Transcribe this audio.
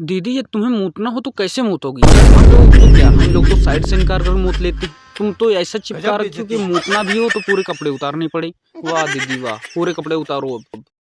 दीदी ये तुम्हें मूतना हो तो कैसे मूतोगी हम लोग तो क्या हम लोग तो साइड से निकाल कर मूत लेते? तुम तो ऐसा चिपका रखी हो कि मूतना भी हो तो पूरे कपड़े उतारने पड़े। वाह दीदी वाह पूरे कपड़े उतारो अब।